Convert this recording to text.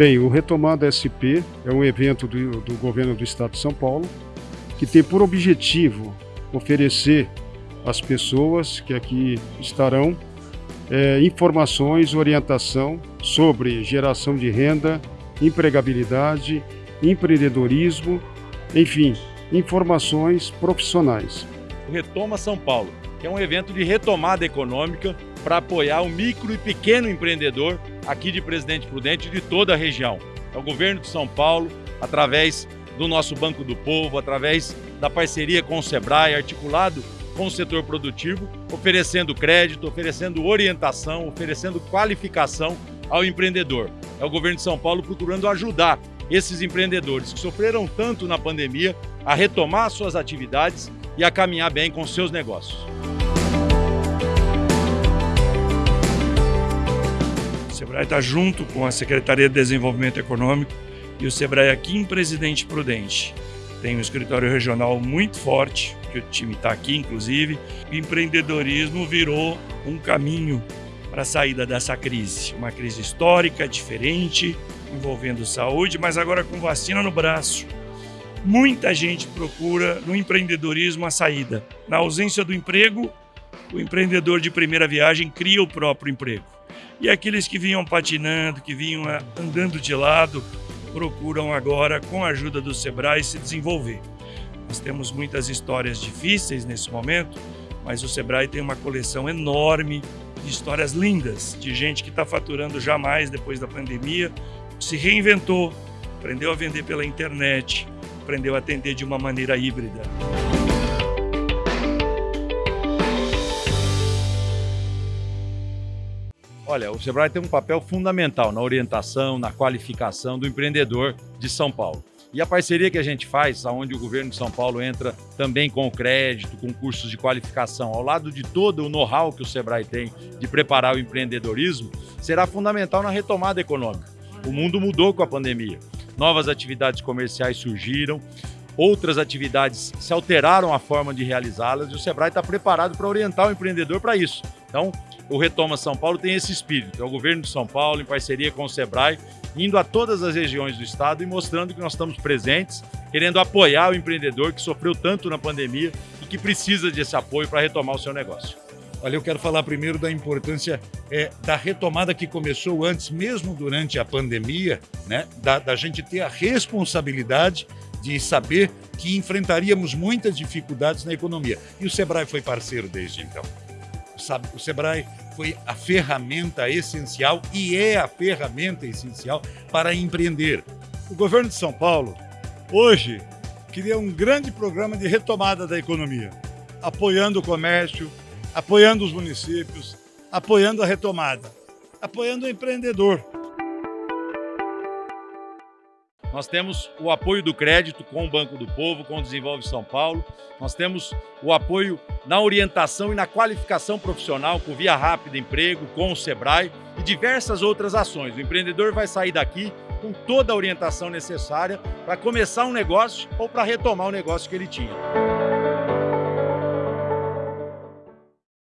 Bem, o Retomada SP é um evento do, do governo do estado de São Paulo que tem por objetivo oferecer às pessoas que aqui estarão é, informações, orientação sobre geração de renda, empregabilidade, empreendedorismo, enfim, informações profissionais. Retoma São Paulo, que é um evento de retomada econômica para apoiar o micro e pequeno empreendedor aqui de Presidente Prudente e de toda a região. É o governo de São Paulo, através do nosso Banco do Povo, através da parceria com o Sebrae, articulado com o setor produtivo, oferecendo crédito, oferecendo orientação, oferecendo qualificação ao empreendedor. É o governo de São Paulo procurando ajudar esses empreendedores que sofreram tanto na pandemia a retomar suas atividades e a caminhar bem com seus negócios. Sebrae está junto com a Secretaria de Desenvolvimento Econômico e o Sebrae aqui em Presidente Prudente. Tem um escritório regional muito forte, que o time está aqui, inclusive. O empreendedorismo virou um caminho para a saída dessa crise. Uma crise histórica, diferente, envolvendo saúde, mas agora com vacina no braço. Muita gente procura no empreendedorismo a saída. Na ausência do emprego, o empreendedor de primeira viagem cria o próprio emprego. E aqueles que vinham patinando, que vinham andando de lado, procuram agora, com a ajuda do Sebrae, se desenvolver. Nós temos muitas histórias difíceis nesse momento, mas o Sebrae tem uma coleção enorme de histórias lindas, de gente que está faturando jamais depois da pandemia, se reinventou, aprendeu a vender pela internet, aprendeu a atender de uma maneira híbrida. Olha, o Sebrae tem um papel fundamental na orientação, na qualificação do empreendedor de São Paulo. E a parceria que a gente faz, onde o governo de São Paulo entra também com o crédito, com cursos de qualificação, ao lado de todo o know-how que o Sebrae tem de preparar o empreendedorismo, será fundamental na retomada econômica. O mundo mudou com a pandemia. Novas atividades comerciais surgiram, outras atividades se alteraram a forma de realizá-las e o Sebrae está preparado para orientar o empreendedor para isso. Então, o Retoma São Paulo tem esse espírito, é o governo de São Paulo, em parceria com o Sebrae, indo a todas as regiões do estado e mostrando que nós estamos presentes, querendo apoiar o empreendedor que sofreu tanto na pandemia e que precisa desse apoio para retomar o seu negócio. Olha, eu quero falar primeiro da importância é, da retomada que começou antes, mesmo durante a pandemia, né? Da, da gente ter a responsabilidade de saber que enfrentaríamos muitas dificuldades na economia. E o Sebrae foi parceiro desde então. O Sebrae foi a ferramenta essencial e é a ferramenta essencial para empreender. O governo de São Paulo, hoje, cria um grande programa de retomada da economia, apoiando o comércio, apoiando os municípios, apoiando a retomada, apoiando o empreendedor. Nós temos o apoio do crédito com o Banco do Povo, com o Desenvolve São Paulo. Nós temos o apoio na orientação e na qualificação profissional com Via Rápida Emprego, com o Sebrae e diversas outras ações. O empreendedor vai sair daqui com toda a orientação necessária para começar um negócio ou para retomar o negócio que ele tinha.